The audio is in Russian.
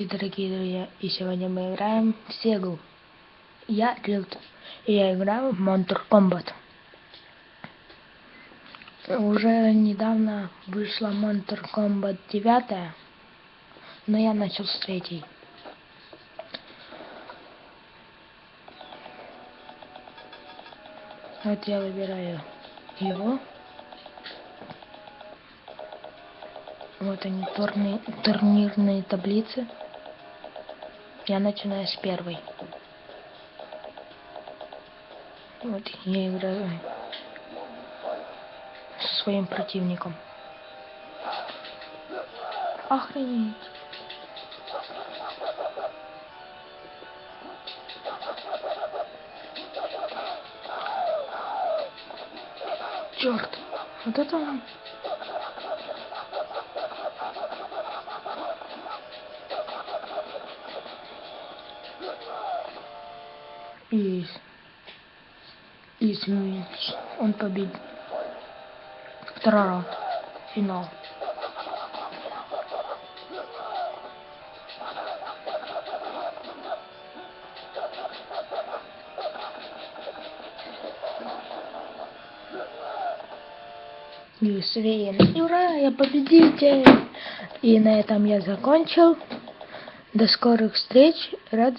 Дорогие друзья! И сегодня мы играем в Сегу. Я Рилт. И я играю в Monster Combat. Уже недавно вышла Monster Combat 9, но я начал с третьей. Вот я выбираю его. Вот они, турни турнирные таблицы. Я начинаю с первой. Вот я играю со своим противником. Охренеть. Черт, вот это. И, и смеется. Он победит. Второй раунд. Финал. И Свейн. Ура, я победитель! И на этом я закончил. До скорых встреч. Рад